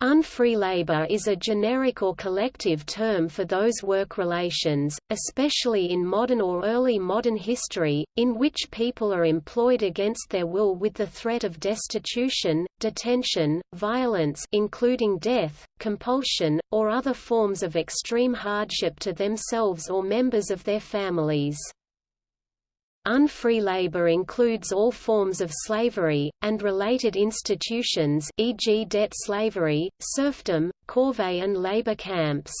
Unfree labor is a generic or collective term for those work relations, especially in modern or early modern history, in which people are employed against their will with the threat of destitution, detention, violence including death, compulsion, or other forms of extreme hardship to themselves or members of their families. Unfree labor includes all forms of slavery, and related institutions e.g. debt slavery, serfdom, corvée and labor camps.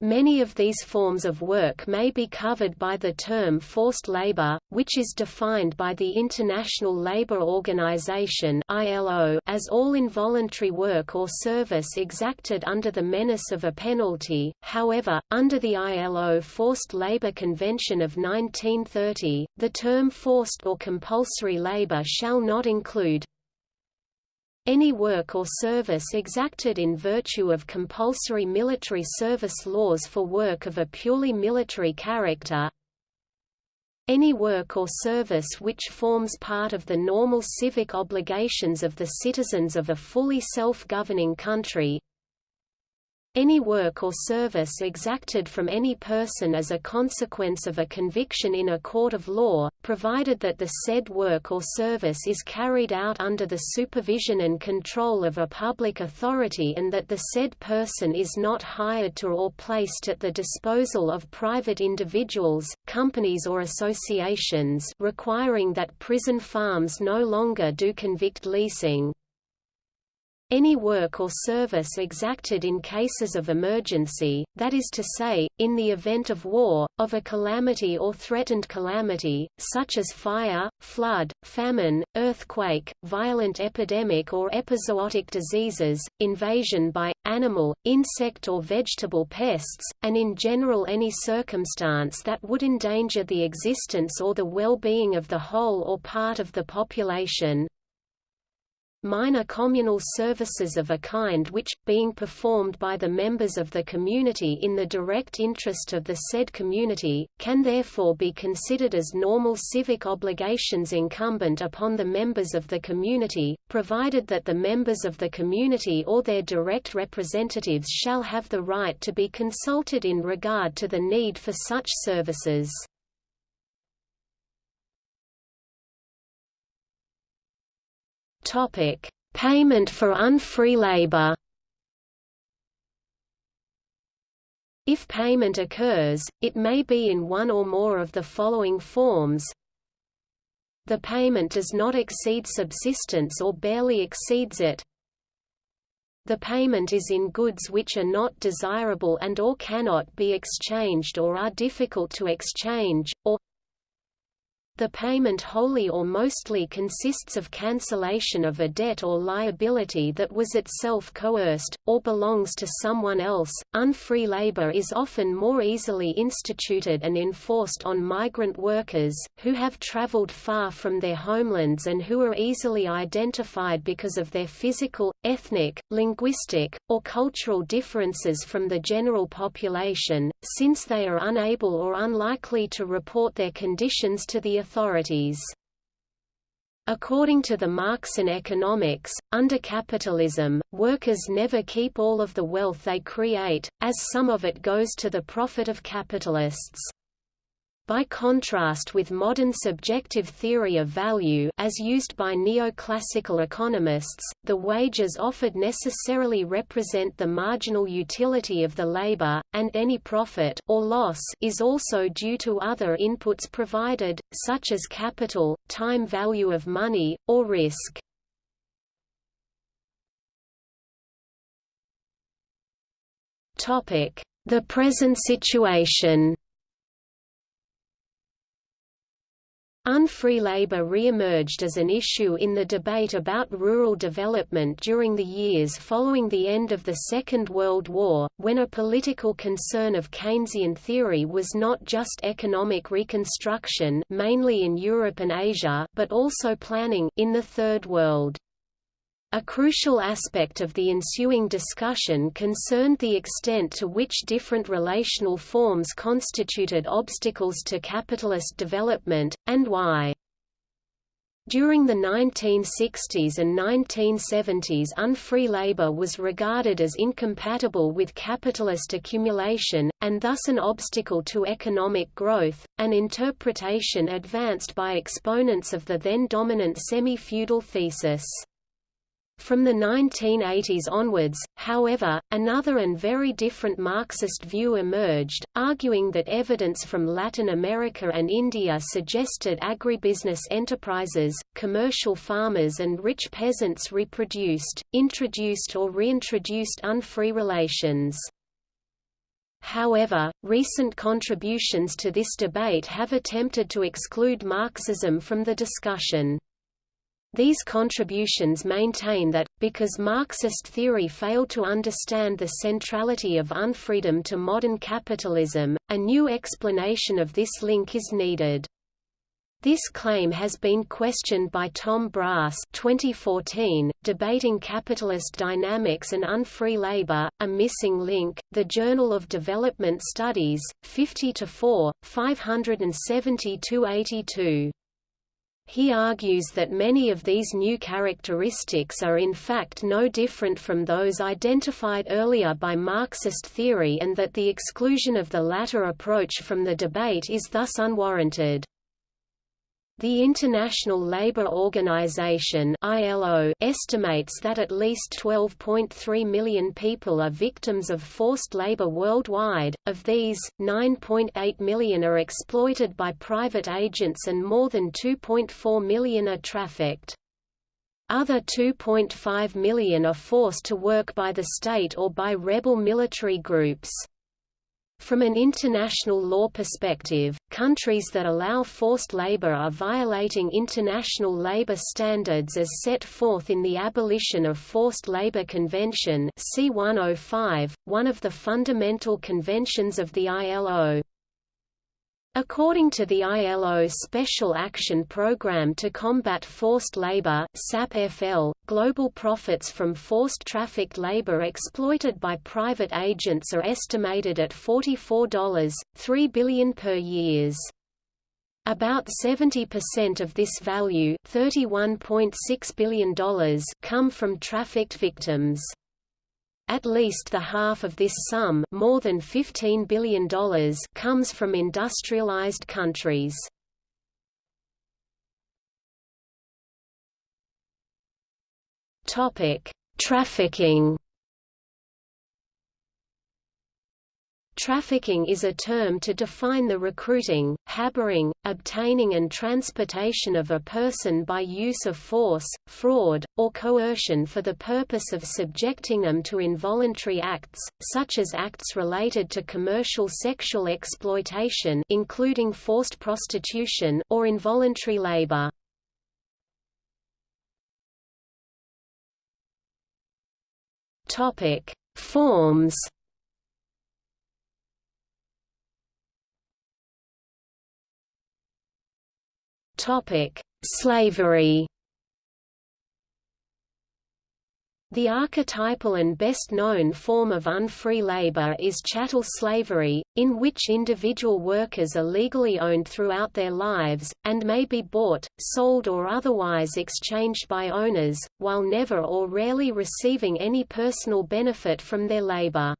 Many of these forms of work may be covered by the term forced labor, which is defined by the International Labour Organization as all involuntary work or service exacted under the menace of a penalty. However, under the ILO Forced Labor Convention of 1930, the term forced or compulsory labor shall not include any work or service exacted in virtue of compulsory military service laws for work of a purely military character. Any work or service which forms part of the normal civic obligations of the citizens of a fully self-governing country any work or service exacted from any person as a consequence of a conviction in a court of law, provided that the said work or service is carried out under the supervision and control of a public authority and that the said person is not hired to or placed at the disposal of private individuals, companies or associations requiring that prison farms no longer do convict leasing. Any work or service exacted in cases of emergency, that is to say, in the event of war, of a calamity or threatened calamity, such as fire, flood, famine, earthquake, violent epidemic or epizootic diseases, invasion by, animal, insect or vegetable pests, and in general any circumstance that would endanger the existence or the well-being of the whole or part of the population, minor communal services of a kind which, being performed by the members of the community in the direct interest of the said community, can therefore be considered as normal civic obligations incumbent upon the members of the community, provided that the members of the community or their direct representatives shall have the right to be consulted in regard to the need for such services. Topic: Payment for unfree labor. If payment occurs, it may be in one or more of the following forms. The payment does not exceed subsistence or barely exceeds it. The payment is in goods which are not desirable and or cannot be exchanged or are difficult to exchange, or the payment wholly or mostly consists of cancellation of a debt or liability that was itself coerced, or belongs to someone else. Unfree labor is often more easily instituted and enforced on migrant workers, who have traveled far from their homelands and who are easily identified because of their physical, ethnic, linguistic, or cultural differences from the general population, since they are unable or unlikely to report their conditions to the authorities. According to the Marxian economics, under capitalism, workers never keep all of the wealth they create, as some of it goes to the profit of capitalists. By contrast with modern subjective theory of value as used by neoclassical economists, the wages offered necessarily represent the marginal utility of the labor, and any profit or loss is also due to other inputs provided, such as capital, time value of money, or risk. The present situation Unfree labor re-emerged as an issue in the debate about rural development during the years following the end of the Second World War, when a political concern of Keynesian theory was not just economic reconstruction mainly in Europe and Asia but also planning in the Third World. A crucial aspect of the ensuing discussion concerned the extent to which different relational forms constituted obstacles to capitalist development, and why. During the 1960s and 1970s unfree labor was regarded as incompatible with capitalist accumulation, and thus an obstacle to economic growth, an interpretation advanced by exponents of the then dominant semi-feudal thesis. From the 1980s onwards, however, another and very different Marxist view emerged, arguing that evidence from Latin America and India suggested agribusiness enterprises, commercial farmers and rich peasants reproduced, introduced or reintroduced unfree relations. However, recent contributions to this debate have attempted to exclude Marxism from the discussion. These contributions maintain that, because Marxist theory failed to understand the centrality of unfreedom to modern capitalism, a new explanation of this link is needed. This claim has been questioned by Tom Brass 2014, Debating Capitalist Dynamics and Unfree Labor, A Missing Link, The Journal of Development Studies, 50–4, 570–82. He argues that many of these new characteristics are in fact no different from those identified earlier by Marxist theory and that the exclusion of the latter approach from the debate is thus unwarranted. The International Labour Organization (ILO) estimates that at least 12.3 million people are victims of forced labor worldwide. Of these, 9.8 million are exploited by private agents and more than 2.4 million are trafficked. Other 2.5 million are forced to work by the state or by rebel military groups. From an international law perspective, countries that allow forced labor are violating international labor standards as set forth in the Abolition of Forced Labor Convention C105, one of the fundamental conventions of the ILO. According to the ILO Special Action Program to Combat Forced Labor SAPFL, global profits from forced trafficked labor exploited by private agents are estimated at $44.3 billion per year. About 70% of this value $31.6 billion come from trafficked victims. At least the half of this sum more than $15 billion comes from industrialized countries. Trafficking Trafficking is a term to define the recruiting, harboring, obtaining and transportation of a person by use of force, fraud, or coercion for the purpose of subjecting them to involuntary acts, such as acts related to commercial sexual exploitation including forced prostitution or involuntary labor. Forms Topic: Slavery. The archetypal and best known form of unfree labor is chattel slavery, in which individual workers are legally owned throughout their lives, and may be bought, sold or otherwise exchanged by owners, while never or rarely receiving any personal benefit from their labor.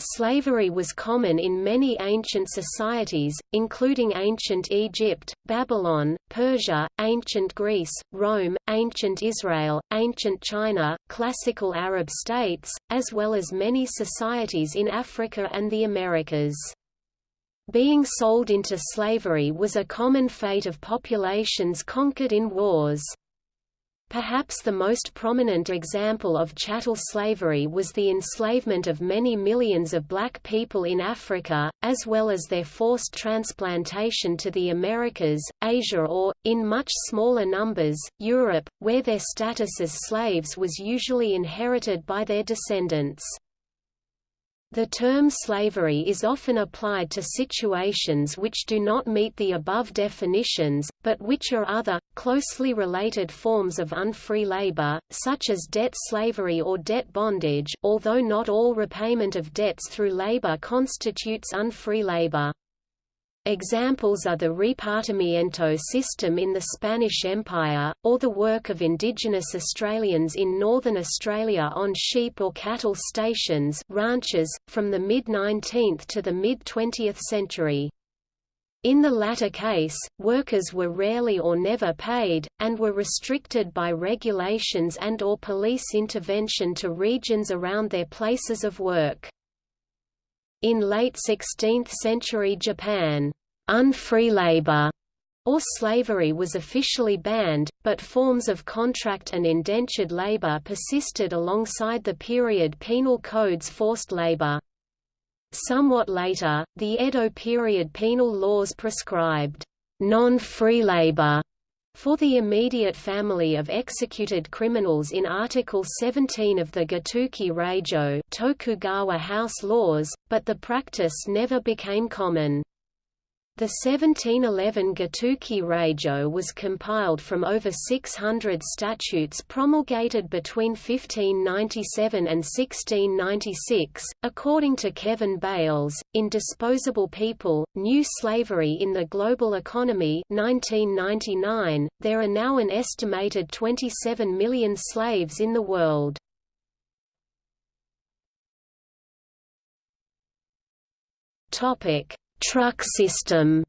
Slavery was common in many ancient societies, including ancient Egypt, Babylon, Persia, ancient Greece, Rome, ancient Israel, ancient China, classical Arab states, as well as many societies in Africa and the Americas. Being sold into slavery was a common fate of populations conquered in wars. Perhaps the most prominent example of chattel slavery was the enslavement of many millions of black people in Africa, as well as their forced transplantation to the Americas, Asia or, in much smaller numbers, Europe, where their status as slaves was usually inherited by their descendants. The term slavery is often applied to situations which do not meet the above definitions, but which are other, closely related forms of unfree labor, such as debt slavery or debt bondage although not all repayment of debts through labor constitutes unfree labor. Examples are the repartimiento system in the Spanish Empire, or the work of indigenous Australians in northern Australia on sheep or cattle stations ranches, from the mid-19th to the mid-20th century. In the latter case, workers were rarely or never paid, and were restricted by regulations and or police intervention to regions around their places of work. In late 16th century Japan, unfree labor or slavery was officially banned, but forms of contract and indentured labor persisted alongside the period penal code's forced labor. Somewhat later, the Edo period penal laws prescribed non-free labor for the immediate family of executed criminals in Article 17 of the Gotoke Reijo Tokugawa House laws, but the practice never became common. The 1711 Gotoke Reijo was compiled from over 600 statutes promulgated between 1597 and 1696. According to Kevin Bales, in Disposable People, New Slavery in the Global Economy 1999, there are now an estimated 27 million slaves in the world. Topic Truck system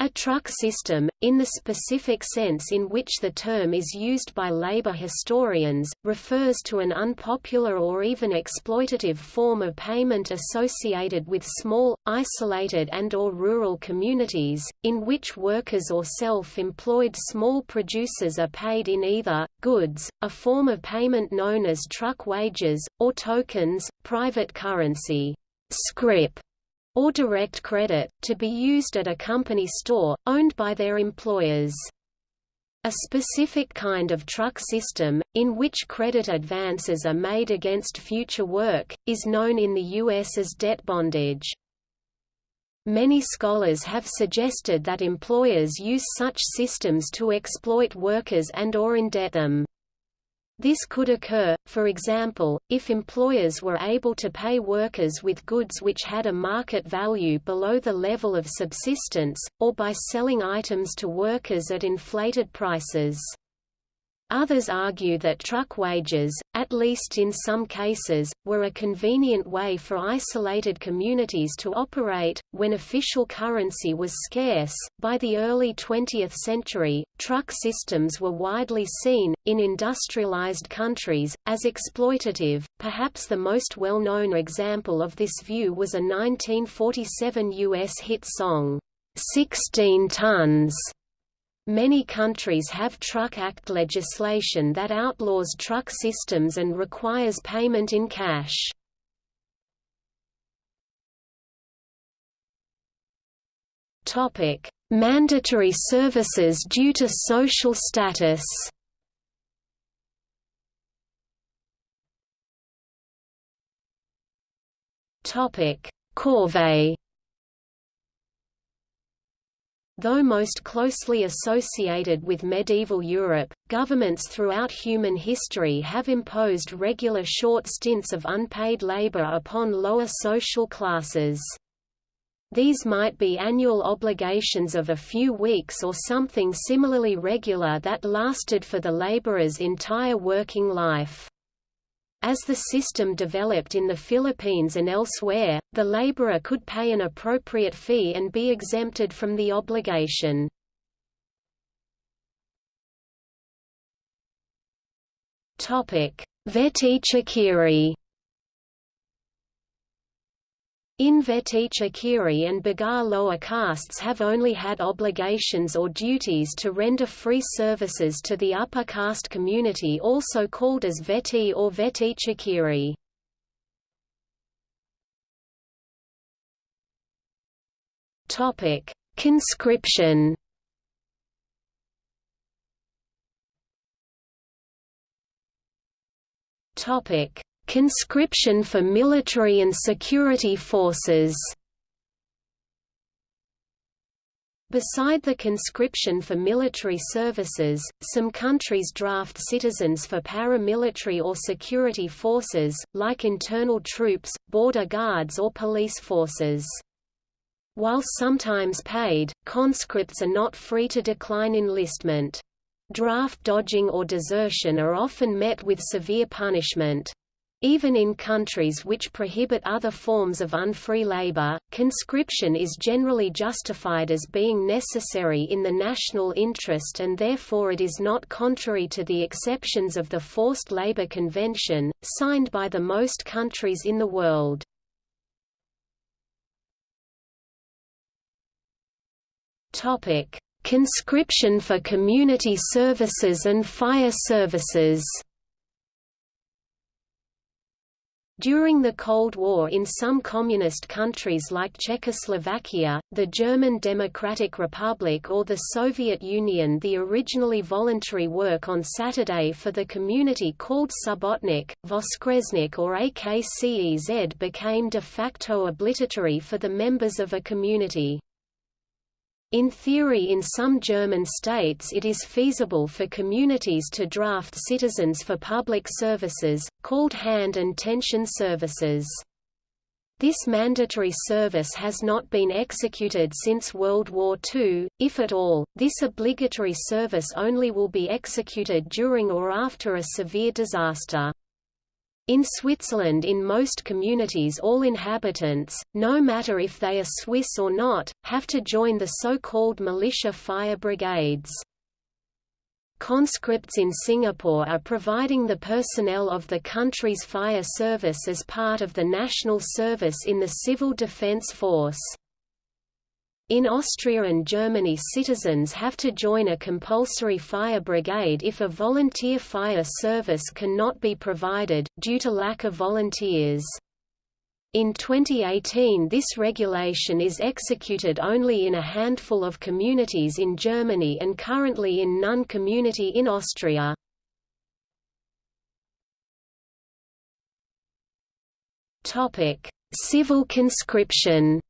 A truck system, in the specific sense in which the term is used by labor historians, refers to an unpopular or even exploitative form of payment associated with small, isolated and or rural communities, in which workers or self-employed small producers are paid in either, goods, a form of payment known as truck wages, or tokens, private currency, scrip, or direct credit, to be used at a company store, owned by their employers. A specific kind of truck system, in which credit advances are made against future work, is known in the U.S. as debt bondage. Many scholars have suggested that employers use such systems to exploit workers and or indebt them. This could occur, for example, if employers were able to pay workers with goods which had a market value below the level of subsistence, or by selling items to workers at inflated prices. Others argue that truck wages, at least in some cases, were a convenient way for isolated communities to operate. When official currency was scarce, by the early 20th century, truck systems were widely seen, in industrialized countries, as exploitative. Perhaps the most well known example of this view was a 1947 U.S. hit song, 16 Tons Many countries have Truck Act legislation that outlaws truck systems and requires payment in cash. Topic: Mandatory services due to social status. Topic: Corvée Though most closely associated with medieval Europe, governments throughout human history have imposed regular short stints of unpaid labor upon lower social classes. These might be annual obligations of a few weeks or something similarly regular that lasted for the laborer's entire working life. As the system developed in the Philippines and elsewhere, the laborer could pay an appropriate fee and be exempted from the obligation. Vetitsa in Vetti Chakiri and Bagar lower castes have only had obligations or duties to render free services to the upper caste community also called as Veti or Vetti Chakiri. Conscription Topic Conscription for military and security forces Beside the conscription for military services, some countries draft citizens for paramilitary or security forces, like internal troops, border guards or police forces. While sometimes paid, conscripts are not free to decline enlistment. Draft dodging or desertion are often met with severe punishment. Even in countries which prohibit other forms of unfree labor, conscription is generally justified as being necessary in the national interest and therefore it is not contrary to the exceptions of the Forced Labor Convention, signed by the most countries in the world. Conscription for community services and fire services During the Cold War in some communist countries like Czechoslovakia, the German Democratic Republic or the Soviet Union the originally voluntary work on Saturday for the community called Subotnik, Voskresnik or Akce Z became de facto obligatory for the members of a community. In theory in some German states it is feasible for communities to draft citizens for public services, called hand and tension services. This mandatory service has not been executed since World War II, if at all, this obligatory service only will be executed during or after a severe disaster. In Switzerland in most communities all inhabitants, no matter if they are Swiss or not, have to join the so-called militia fire brigades. Conscripts in Singapore are providing the personnel of the country's fire service as part of the national service in the Civil Defence Force. In Austria and Germany citizens have to join a compulsory fire brigade if a volunteer fire service cannot be provided, due to lack of volunteers. In 2018 this regulation is executed only in a handful of communities in Germany and currently in none community in Austria. Civil conscription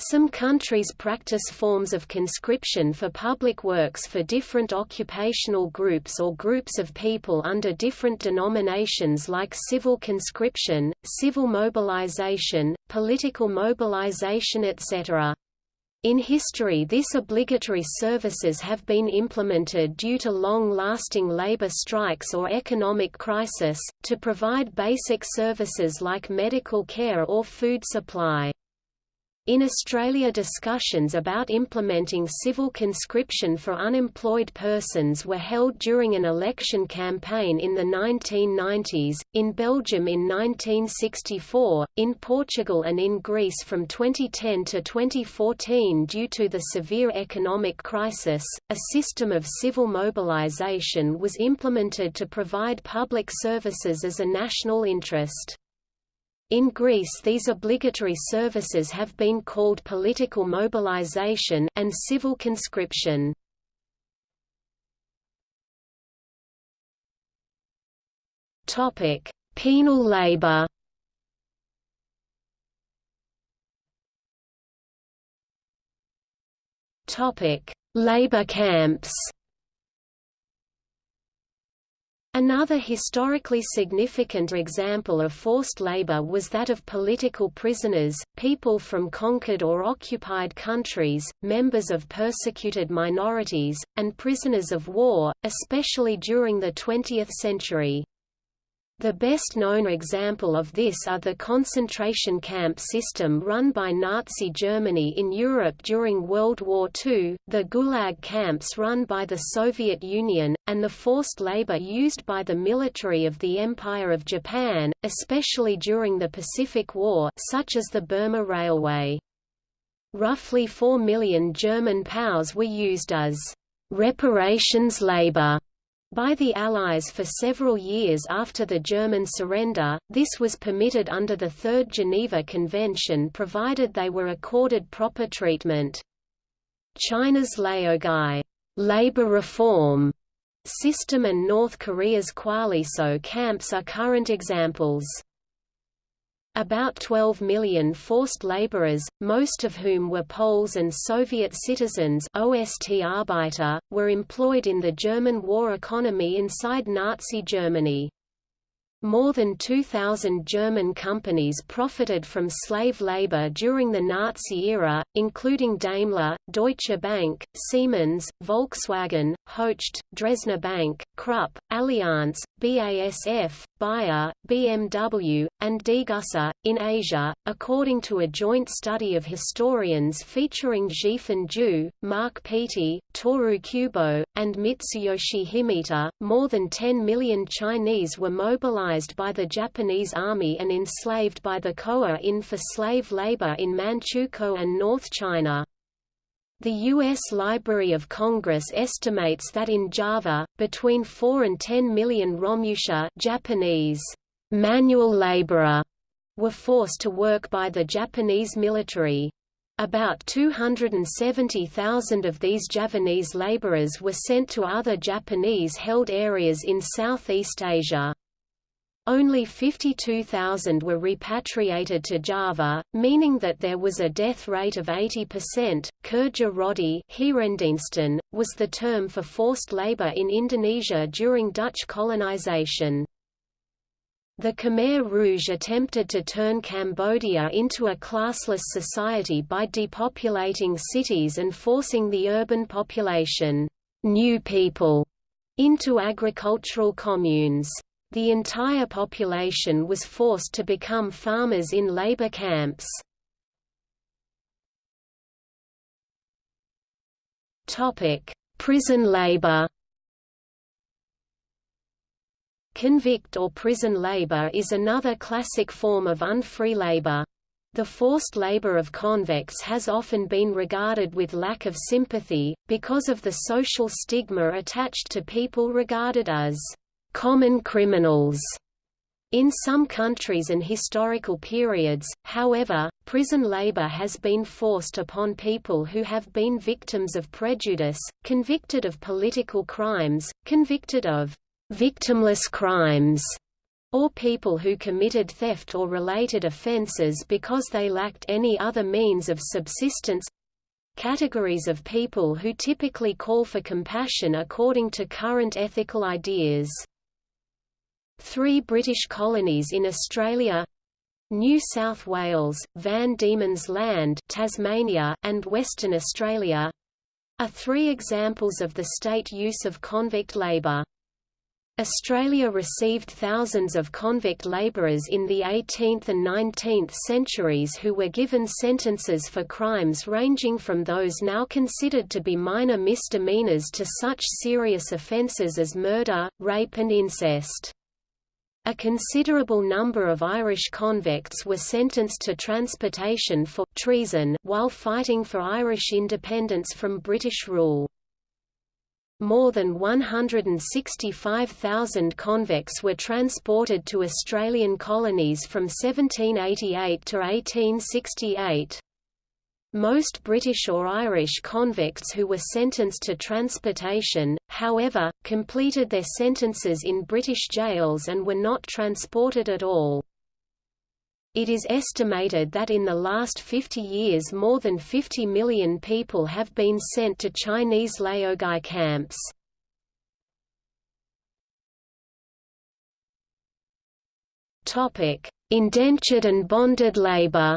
some countries practice forms of conscription for public works for different occupational groups or groups of people under different denominations like civil conscription, civil mobilization, political mobilization etc. In history this obligatory services have been implemented due to long-lasting labor strikes or economic crisis, to provide basic services like medical care or food supply. In Australia discussions about implementing civil conscription for unemployed persons were held during an election campaign in the 1990s, in Belgium in 1964, in Portugal and in Greece from 2010 to 2014 due to the severe economic crisis. A system of civil mobilization was implemented to provide public services as a national interest. In Greece these obligatory services have been called political mobilization and civil conscription. Topic: Penal labor. Topic: Labor camps. Another historically significant example of forced labor was that of political prisoners, people from conquered or occupied countries, members of persecuted minorities, and prisoners of war, especially during the 20th century. The best-known example of this are the concentration camp system run by Nazi Germany in Europe during World War II, the Gulag camps run by the Soviet Union, and the forced labor used by the military of the Empire of Japan, especially during the Pacific War such as the Burma Railway. Roughly 4 million German POWs were used as reparations labor by the Allies for several years after the German surrender, this was permitted under the Third Geneva Convention provided they were accorded proper treatment. China's Laogai labor reform system and North Korea's Kwalliso camps are current examples. About 12 million forced laborers, most of whom were Poles and Soviet citizens Ostarbeiter, were employed in the German war economy inside Nazi Germany. More than 2,000 German companies profited from slave labor during the Nazi era, including Daimler, Deutsche Bank, Siemens, Volkswagen, Hoechst, Dresdner Bank, Krupp, Allianz, BASF, Bayer, BMW, and Degussa. In Asia, according to a joint study of historians featuring Zhifen Ju, Mark Peattie, Toru Kubo, and Mitsuyoshi Himeta, more than 10 million Chinese were mobilized by the Japanese army and enslaved by the Koa-in for slave labor in Manchukuo and North China. The U.S. Library of Congress estimates that in Java, between 4 and 10 million Romusha Japanese manual laborer were forced to work by the Japanese military. About 270,000 of these Javanese laborers were sent to other Japanese-held areas in Southeast Asia. Only 52,000 were repatriated to Java, meaning that there was a death rate of 80%. Kerja Rodi was the term for forced labor in Indonesia during Dutch colonization. The Khmer Rouge attempted to turn Cambodia into a classless society by depopulating cities and forcing the urban population new people into agricultural communes. The entire population was forced to become farmers in labor camps. Prison labor Convict or prison labor is another classic form of unfree labor. The forced labor of convicts has often been regarded with lack of sympathy, because of the social stigma attached to people regarded as common criminals. In some countries and historical periods, however, prison labor has been forced upon people who have been victims of prejudice, convicted of political crimes, convicted of victimless crimes, or people who committed theft or related offenses because they lacked any other means of subsistence categories of people who typically call for compassion according to current ethical ideas. Three British colonies in Australia New South Wales, Van Diemen's Land Tasmania, and Western Australia are three examples of the state use of convict labour. Australia received thousands of convict labourers in the 18th and 19th centuries who were given sentences for crimes ranging from those now considered to be minor misdemeanours to such serious offences as murder, rape and incest. A considerable number of Irish convicts were sentenced to transportation for treason while fighting for Irish independence from British rule. More than 165,000 convicts were transported to Australian colonies from 1788 to 1868. Most British or Irish convicts who were sentenced to transportation, however, completed their sentences in British jails and were not transported at all. It is estimated that in the last 50 years more than 50 million people have been sent to Chinese laogai camps. Indentured and bonded labor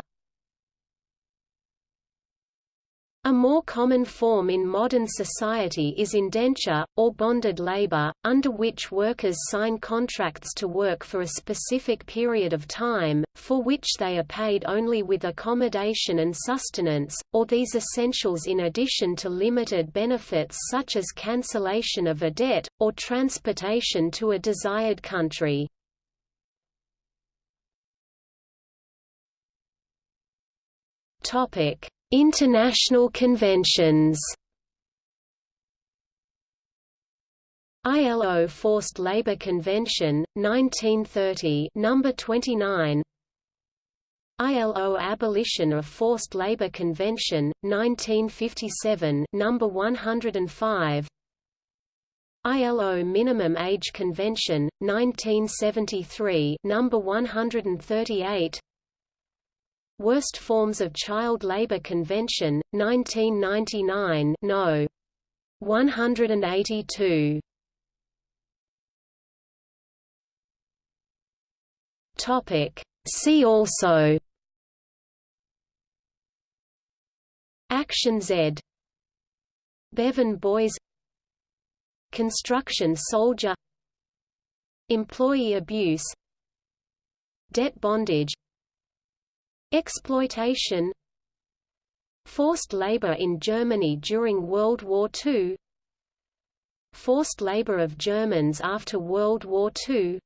A more common form in modern society is indenture, or bonded labor, under which workers sign contracts to work for a specific period of time, for which they are paid only with accommodation and sustenance, or these essentials in addition to limited benefits such as cancellation of a debt, or transportation to a desired country. Topic International conventions. ILO Forced Labor Convention 1930 number 29 ILO Abolition of Forced Labor Convention 1957 number 105 ILO Minimum Age Convention 1973 number 138 Worst Forms of Child Labor Convention, 1999 No. 182. Topic. See also Action Z Bevan Boys Construction soldier Employee abuse Debt bondage Exploitation Forced labor in Germany during World War II Forced labor of Germans after World War II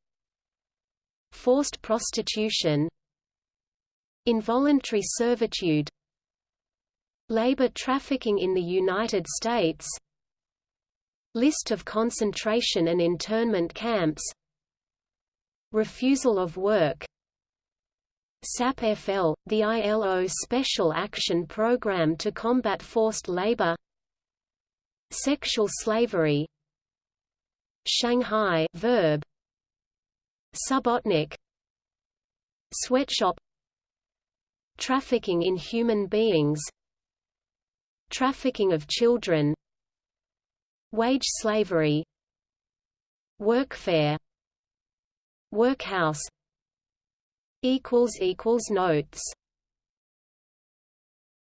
Forced prostitution Involuntary servitude Labor trafficking in the United States List of concentration and internment camps Refusal of work SAP-FL, the ILO Special Action Program to combat forced labor Sexual slavery Shanghai verb Subotnik Sweatshop Trafficking in human beings Trafficking of children Wage slavery Workfare Workhouse Notes